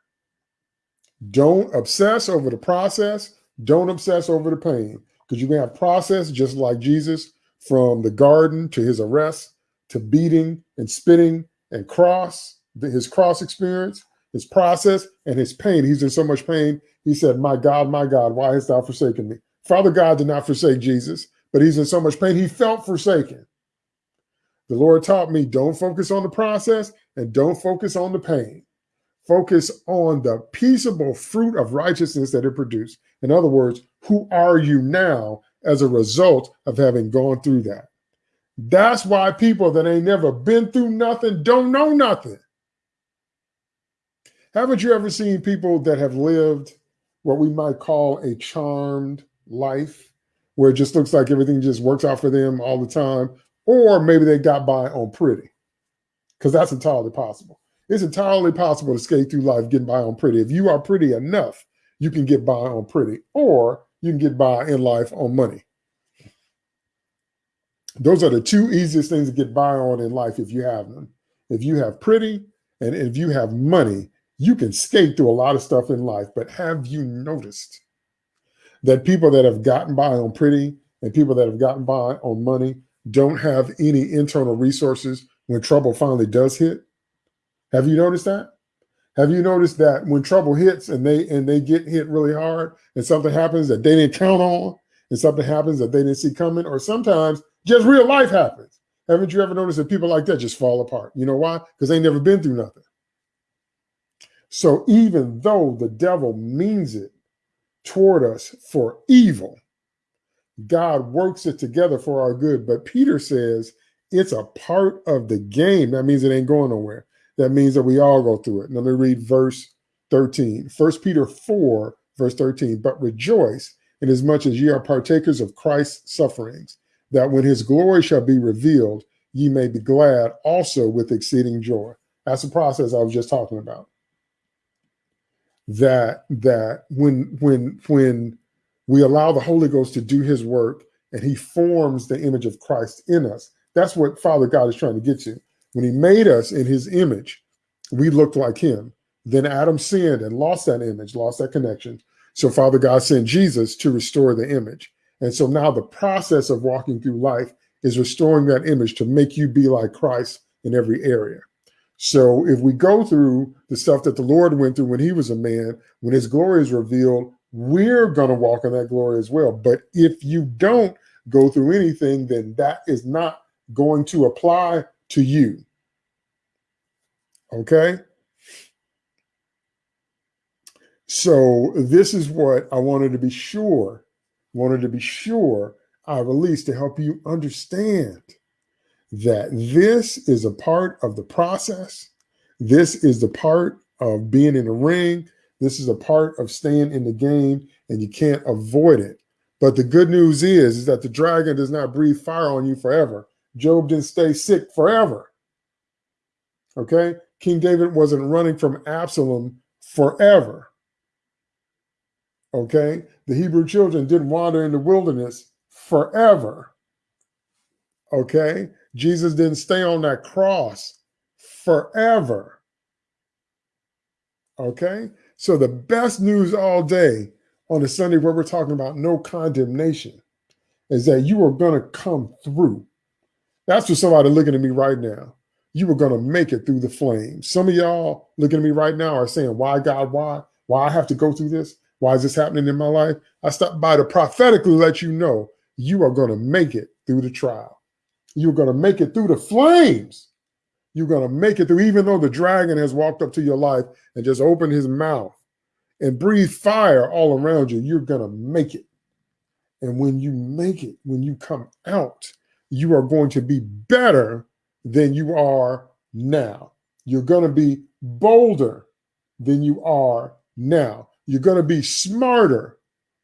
S1: Don't obsess over the process. Don't obsess over the pain because you can have process just like Jesus from the garden to his arrest to beating and spitting and cross, his cross experience, his process and his pain. He's in so much pain. He said, My God, my God, why hast thou forsaken me? Father God did not forsake Jesus, but he's in so much pain. He felt forsaken. The Lord taught me don't focus on the process and don't focus on the pain. Focus on the peaceable fruit of righteousness that it produced. In other words, who are you now as a result of having gone through that? That's why people that ain't never been through nothing don't know nothing. Haven't you ever seen people that have lived what we might call a charmed life, where it just looks like everything just works out for them all the time, or maybe they got by on pretty, because that's entirely possible. It's entirely possible to skate through life getting by on pretty. If you are pretty enough, you can get by on pretty, or you can get by in life on money. Those are the two easiest things to get by on in life if you have them. If you have pretty and if you have money, you can skate through a lot of stuff in life. But have you noticed that people that have gotten by on pretty and people that have gotten by on money don't have any internal resources when trouble finally does hit. Have you noticed that? Have you noticed that when trouble hits and they and they get hit really hard and something happens that they didn't count on and something happens that they didn't see coming or sometimes just real life happens. Haven't you ever noticed that people like that just fall apart? You know why? Because they never been through nothing. So even though the devil means it toward us for evil, God works it together for our good. But Peter says it's a part of the game. That means it ain't going nowhere. That means that we all go through it. Let me read verse 13. First Peter 4, verse 13. But rejoice inasmuch as ye are partakers of Christ's sufferings, that when his glory shall be revealed, ye may be glad also with exceeding joy. That's the process I was just talking about. That that when when when we allow the Holy Ghost to do his work and he forms the image of Christ in us. That's what Father God is trying to get you. When he made us in his image, we looked like him. Then Adam sinned and lost that image, lost that connection. So Father God sent Jesus to restore the image. And so now the process of walking through life is restoring that image to make you be like Christ in every area. So if we go through the stuff that the Lord went through when he was a man, when his glory is revealed, we're going to walk in that glory as well. But if you don't go through anything, then that is not going to apply to you. Okay? So this is what I wanted to be sure, wanted to be sure I released to help you understand that this is a part of the process. This is the part of being in the ring. This is a part of staying in the game, and you can't avoid it. But the good news is, is that the dragon does not breathe fire on you forever. Job didn't stay sick forever. Okay? King David wasn't running from Absalom forever. Okay? The Hebrew children didn't wander in the wilderness forever. Okay? Jesus didn't stay on that cross forever. Okay? So the best news all day on a Sunday where we're talking about no condemnation is that you are going to come through. That's for somebody looking at me right now. You are going to make it through the flames. Some of y'all looking at me right now are saying, Why, God, why? Why I have to go through this? Why is this happening in my life? I stopped by to prophetically let you know you are going to make it through the trial. You're going to make it through the flames. You're going to make it through, even though the dragon has walked up to your life and just opened his mouth and breathe fire all around you, you're going to make it. And when you make it, when you come out, you are going to be better than you are now. You're going to be bolder than you are now. You're going to be smarter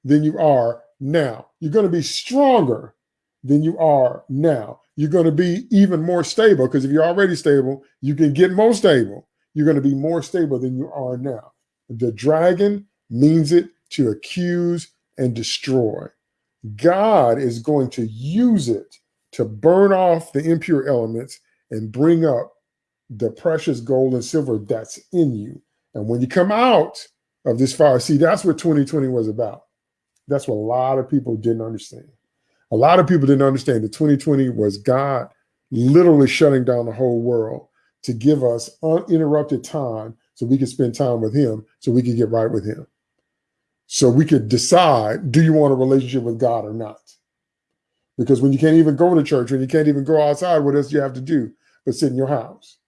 S1: than you are now. You're going to be stronger than you are now. You're going to be even more stable because if you're already stable, you can get more stable. You're going to be more stable than you are now. The dragon means it to accuse and destroy. God is going to use it to burn off the impure elements and bring up the precious gold and silver that's in you. And when you come out of this fire, see, that's what 2020 was about. That's what a lot of people didn't understand. A lot of people didn't understand that 2020 was God literally shutting down the whole world to give us uninterrupted time so we could spend time with him, so we could get right with him. So we could decide, do you want a relationship with God or not? Because when you can't even go to church, when you can't even go outside, what else do you have to do but sit in your house?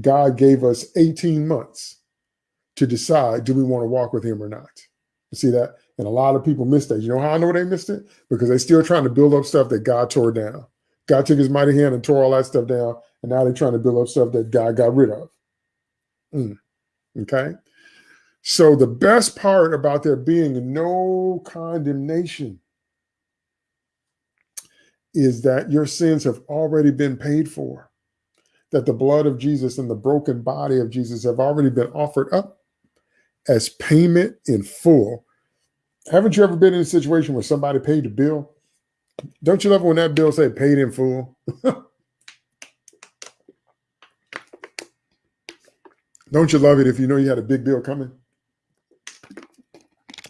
S1: God gave us 18 months to decide, do we want to walk with him or not? You see that? And a lot of people missed that. You know how I know they missed it? Because they're still trying to build up stuff that God tore down. God took his mighty hand and tore all that stuff down. And now they're trying to build up stuff that God got rid of. Mm. Okay. So the best part about there being no condemnation is that your sins have already been paid for, that the blood of Jesus and the broken body of Jesus have already been offered up as payment in full. Haven't you ever been in a situation where somebody paid the bill? Don't you love when that bill say paid in full? Don't you love it if you know you had a big bill coming?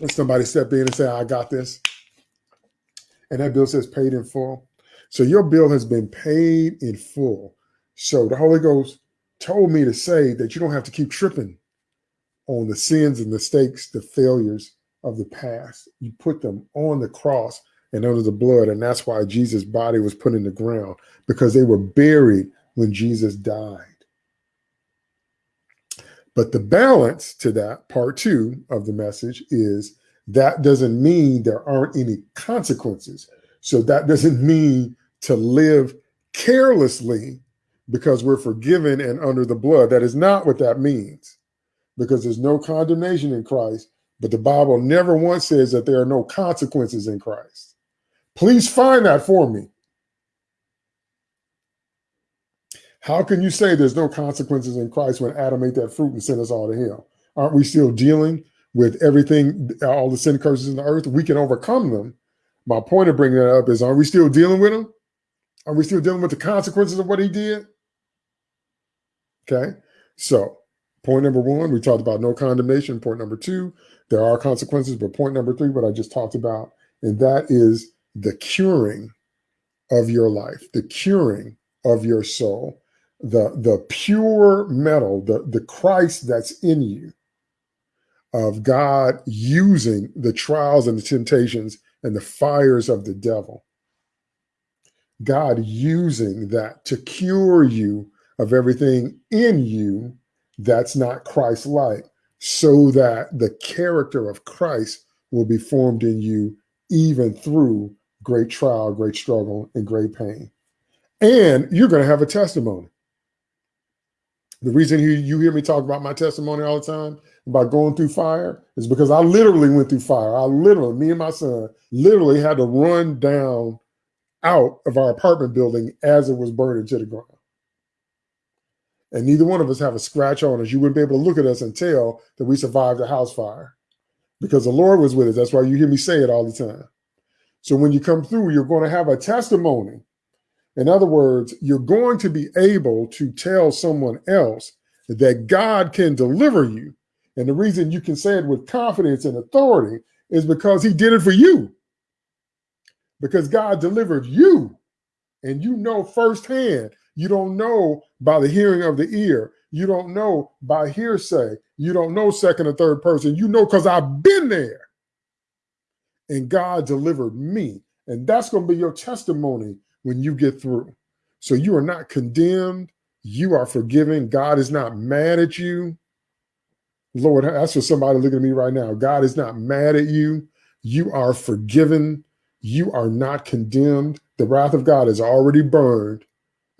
S1: And somebody step in and say, I got this. And that bill says paid in full. So your bill has been paid in full. So the Holy Ghost told me to say that you don't have to keep tripping on the sins and mistakes, the failures of the past. You put them on the cross and under the blood. And that's why Jesus' body was put in the ground because they were buried when Jesus died. But the balance to that, part two of the message, is that doesn't mean there aren't any consequences. So that doesn't mean to live carelessly because we're forgiven and under the blood. That is not what that means because there's no condemnation in Christ. But the Bible never once says that there are no consequences in Christ. Please find that for me. How can you say there's no consequences in Christ when Adam ate that fruit and sent us all to hell? Aren't we still dealing with everything, all the sin curses in the earth? We can overcome them. My point of bringing that up is, are we still dealing with them? Are we still dealing with the consequences of what he did? Okay. So, point number one, we talked about no condemnation. Point number two, there are consequences. But point number three, what I just talked about, and that is the curing of your life, the curing of your soul the the pure metal, the, the Christ that's in you, of God using the trials and the temptations and the fires of the devil. God using that to cure you of everything in you that's not Christ like, so that the character of Christ will be formed in you even through great trial, great struggle, and great pain. And you're going to have a testimony. The reason you, you hear me talk about my testimony all the time about going through fire is because I literally went through fire. I literally, me and my son, literally had to run down out of our apartment building as it was burning to the ground. And neither one of us have a scratch on us. You wouldn't be able to look at us and tell that we survived a house fire because the Lord was with us. That's why you hear me say it all the time. So when you come through, you're going to have a testimony. In other words, you're going to be able to tell someone else that God can deliver you. And the reason you can say it with confidence and authority is because he did it for you. Because God delivered you. And you know firsthand. You don't know by the hearing of the ear. You don't know by hearsay. You don't know second or third person. You know because I've been there. And God delivered me. And that's going to be your testimony when you get through. So you are not condemned. You are forgiven. God is not mad at you. Lord, that's for somebody looking at me right now. God is not mad at you. You are forgiven. You are not condemned. The wrath of God is already burned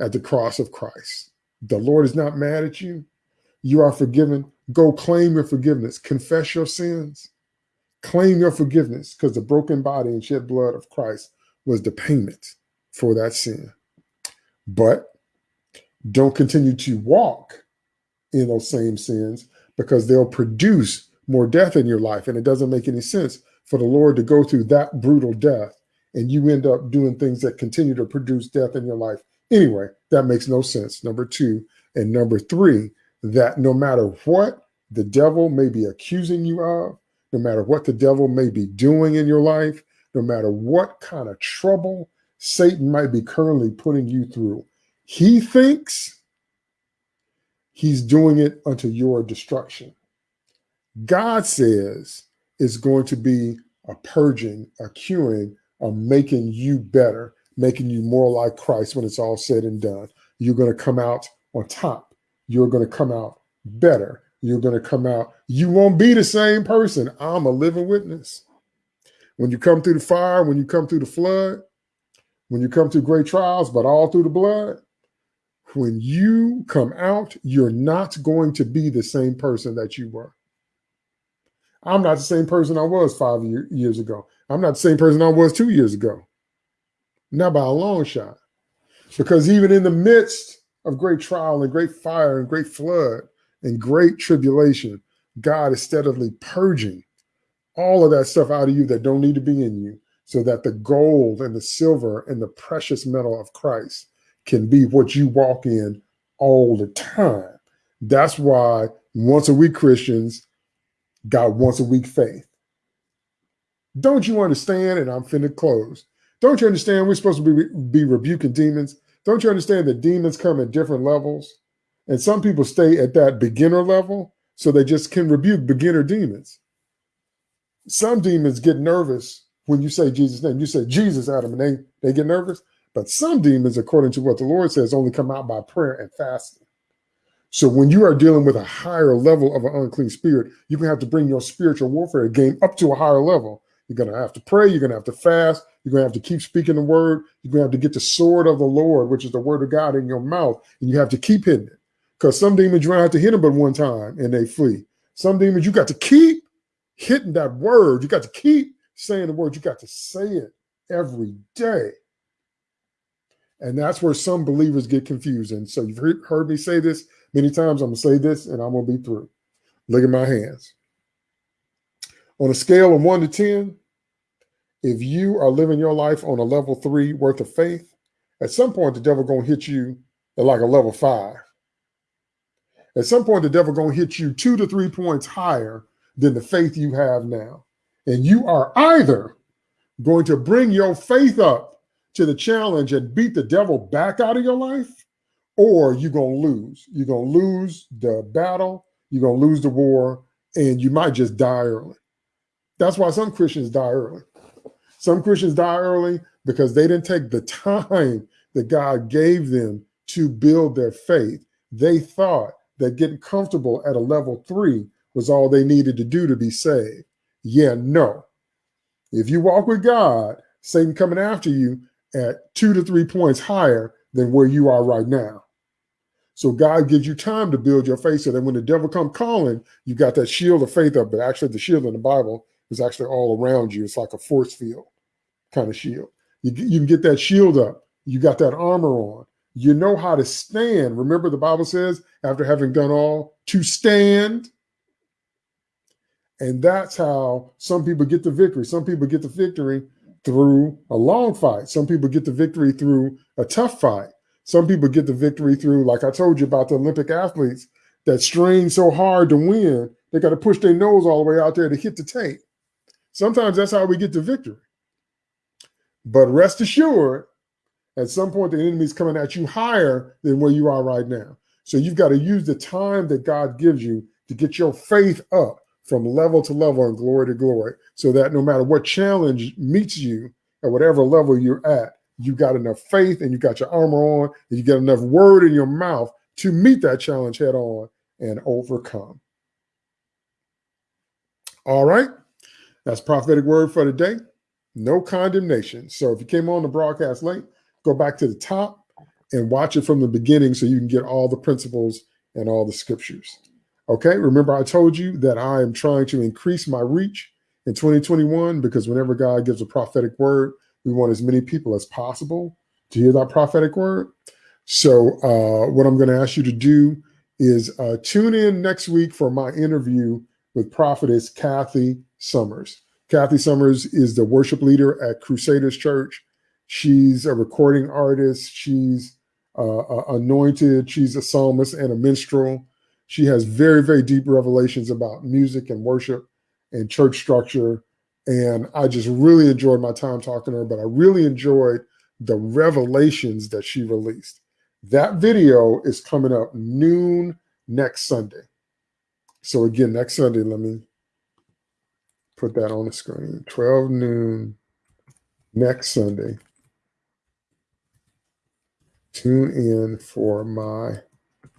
S1: at the cross of Christ. The Lord is not mad at you. You are forgiven. Go claim your forgiveness. Confess your sins. Claim your forgiveness because the broken body and shed blood of Christ was the payment for that sin. But don't continue to walk in those same sins because they'll produce more death in your life. And it doesn't make any sense for the Lord to go through that brutal death and you end up doing things that continue to produce death in your life. Anyway, that makes no sense. Number two. And number three, that no matter what the devil may be accusing you of, no matter what the devil may be doing in your life, no matter what kind of trouble Satan might be currently putting you through, he thinks he's doing it unto your destruction. God says it's going to be a purging, a curing, a making you better, making you more like Christ when it's all said and done. You're going to come out on top. You're going to come out better you're going to come out. You won't be the same person. I'm a living witness. When you come through the fire, when you come through the flood, when you come through great trials, but all through the blood, when you come out, you're not going to be the same person that you were. I'm not the same person I was five year, years ago. I'm not the same person I was two years ago. Not by a long shot. Because even in the midst of great trial and great fire and great flood, and great tribulation, God is steadily purging all of that stuff out of you that don't need to be in you so that the gold and the silver and the precious metal of Christ can be what you walk in all the time. That's why once a week Christians got once a week faith. Don't you understand? And I'm finna close. Don't you understand we're supposed to be, be rebuking demons? Don't you understand that demons come at different levels? And some people stay at that beginner level so they just can rebuke beginner demons. Some demons get nervous when you say Jesus' name. You say Jesus Adam, and they, they get nervous. But some demons, according to what the Lord says, only come out by prayer and fasting. So when you are dealing with a higher level of an unclean spirit, you're going to have to bring your spiritual warfare game up to a higher level. You're going to have to pray. You're going to have to fast. You're going to have to keep speaking the word. You're going to have to get the sword of the Lord, which is the word of God in your mouth. And you have to keep hitting it. Because some demons you don't have to hit them but one time and they flee. Some demons you got to keep hitting that word. You got to keep saying the word. You got to say it every day. And that's where some believers get confused. And so you've heard me say this many times. I'm going to say this and I'm going to be through. Look at my hands. On a scale of one to 10, if you are living your life on a level three worth of faith, at some point the devil going to hit you at like a level five. At some point, the devil going to hit you two to three points higher than the faith you have now. And you are either going to bring your faith up to the challenge and beat the devil back out of your life, or you're going to lose. You're going to lose the battle, you're going to lose the war, and you might just die early. That's why some Christians die early. Some Christians die early because they didn't take the time that God gave them to build their faith. They thought that getting comfortable at a level three was all they needed to do to be saved. Yeah, no. If you walk with God, Satan coming after you at two to three points higher than where you are right now. So God gives you time to build your faith so that when the devil come calling, you got that shield of faith up. But actually the shield in the Bible is actually all around you. It's like a force field kind of shield. You, you can get that shield up. You got that armor on. You know how to stand. Remember the Bible says, after having done all, to stand. And that's how some people get the victory. Some people get the victory through a long fight. Some people get the victory through a tough fight. Some people get the victory through, like I told you about the Olympic athletes that strain so hard to win, they got to push their nose all the way out there to hit the tape. Sometimes that's how we get to victory. But rest assured, at some point, the enemy is coming at you higher than where you are right now. So you've got to use the time that God gives you to get your faith up from level to level and glory to glory so that no matter what challenge meets you at whatever level you're at, you got enough faith and you got your armor on and you get enough word in your mouth to meet that challenge head on and overcome. All right. That's prophetic word for today. No condemnation. So if you came on the broadcast late, go back to the top and watch it from the beginning so you can get all the principles and all the scriptures. Okay, remember I told you that I am trying to increase my reach in 2021 because whenever God gives a prophetic word, we want as many people as possible to hear that prophetic word. So uh, what I'm going to ask you to do is uh, tune in next week for my interview with prophetess Kathy Summers. Kathy Summers is the worship leader at Crusaders Church. She's a recording artist. She's uh, anointed. She's a psalmist and a minstrel. She has very, very deep revelations about music and worship and church structure. And I just really enjoyed my time talking to her, but I really enjoyed the revelations that she released. That video is coming up noon next Sunday. So again, next Sunday, let me put that on the screen. 12 noon next Sunday. Tune in for my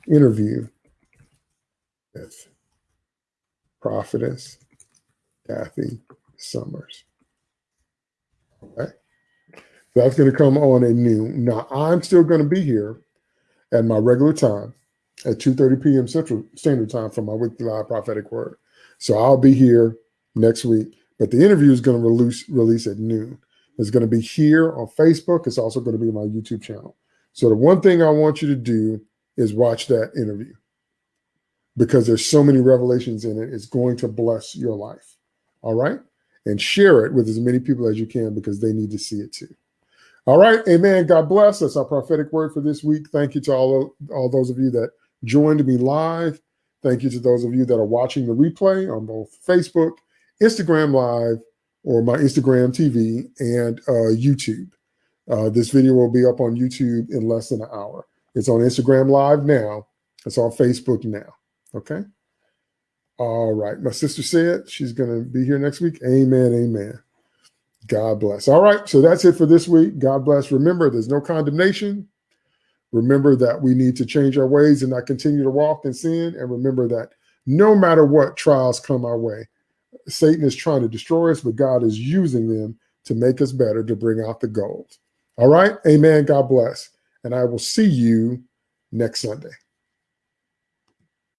S1: interview with prophetess Kathy Summers. Okay. That's going to come on at noon. Now, I'm still going to be here at my regular time at 2.30 p.m. Central Standard Time for my weekly live prophetic word. So I'll be here next week, but the interview is going to release, release at noon. It's going to be here on Facebook. It's also going to be my YouTube channel. So the one thing I want you to do is watch that interview because there's so many revelations in it. It's going to bless your life. All right. And share it with as many people as you can because they need to see it too. All right. Amen. God bless. That's our prophetic word for this week. Thank you to all, all those of you that joined me live. Thank you to those of you that are watching the replay on both Facebook, Instagram Live, or my Instagram TV and uh, YouTube. Uh, this video will be up on YouTube in less than an hour. It's on Instagram Live now. It's on Facebook now. Okay. All right. My sister said she's going to be here next week. Amen. Amen. God bless. All right. So that's it for this week. God bless. Remember, there's no condemnation. Remember that we need to change our ways and not continue to walk in sin. And remember that no matter what trials come our way, Satan is trying to destroy us, but God is using them to make us better, to bring out the gold. All right. Amen. God bless. And I will see you next Sunday.